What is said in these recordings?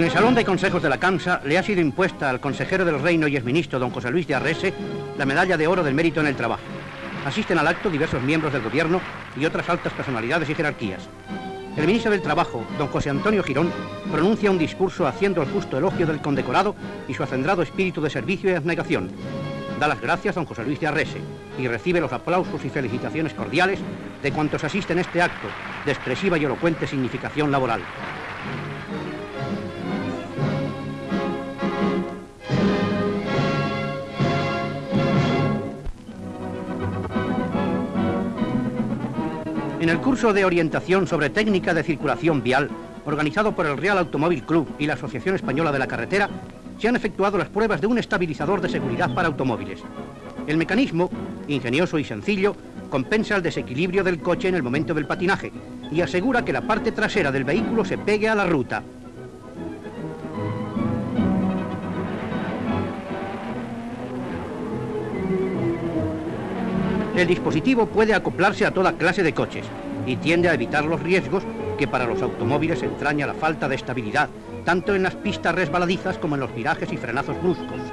En el Salón de Consejos de la CAMSA le ha sido impuesta al consejero del Reino y exministro don José Luis de Arrese la medalla de oro del mérito en el trabajo. Asisten al acto diversos miembros del gobierno y otras altas personalidades y jerarquías. El ministro del Trabajo, don José Antonio Girón, pronuncia un discurso haciendo el justo elogio del condecorado y su acendrado espíritu de servicio y abnegación. Da las gracias don José Luis de Arrese y recibe los aplausos y felicitaciones cordiales de cuantos asisten a este acto de expresiva y elocuente significación laboral. En el curso de orientación sobre técnica de circulación vial, organizado por el Real Automóvil Club y la Asociación Española de la Carretera, se han efectuado las pruebas de un estabilizador de seguridad para automóviles. El mecanismo, ingenioso y sencillo, compensa el desequilibrio del coche en el momento del patinaje y asegura que la parte trasera del vehículo se pegue a la ruta. El dispositivo puede acoplarse a toda clase de coches y tiende a evitar los riesgos que para los automóviles entraña la falta de estabilidad, tanto en las pistas resbaladizas como en los virajes y frenazos bruscos.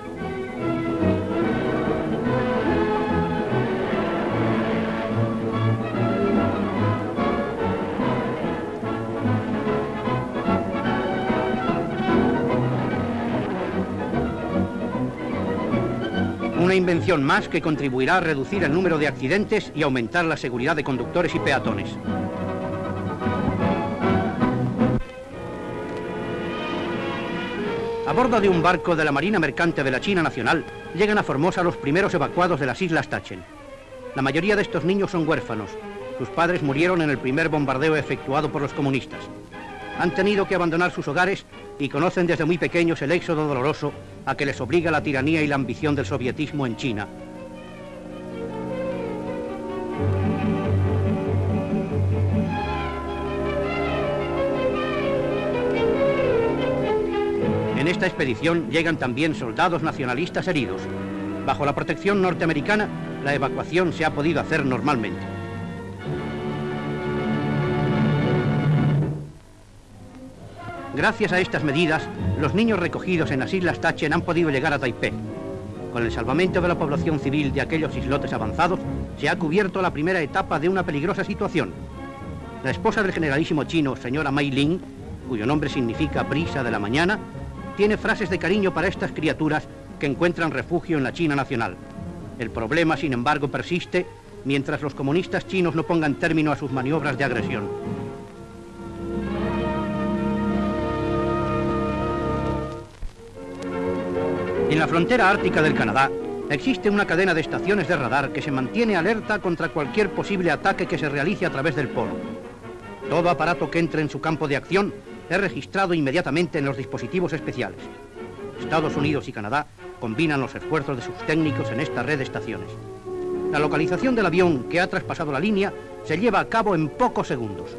Una invención más que contribuirá a reducir el número de accidentes y aumentar la seguridad de conductores y peatones. A bordo de un barco de la Marina Mercante de la China Nacional, llegan a Formosa los primeros evacuados de las Islas Tachen. La mayoría de estos niños son huérfanos. Sus padres murieron en el primer bombardeo efectuado por los comunistas. Han tenido que abandonar sus hogares y conocen desde muy pequeños el éxodo doloroso a que les obliga la tiranía y la ambición del sovietismo en China. En esta expedición llegan también soldados nacionalistas heridos. Bajo la protección norteamericana, la evacuación se ha podido hacer normalmente. Gracias a estas medidas, los niños recogidos en las islas Tachen han podido llegar a Taipei. Con el salvamento de la población civil de aquellos islotes avanzados, se ha cubierto la primera etapa de una peligrosa situación. La esposa del generalísimo chino, señora Mei Ling, cuyo nombre significa brisa de la mañana, tiene frases de cariño para estas criaturas que encuentran refugio en la China nacional. El problema, sin embargo, persiste mientras los comunistas chinos no pongan término a sus maniobras de agresión. En la frontera ártica del Canadá existe una cadena de estaciones de radar que se mantiene alerta contra cualquier posible ataque que se realice a través del polo. Todo aparato que entre en su campo de acción es registrado inmediatamente en los dispositivos especiales. Estados Unidos y Canadá combinan los esfuerzos de sus técnicos en esta red de estaciones. La localización del avión que ha traspasado la línea se lleva a cabo en pocos segundos.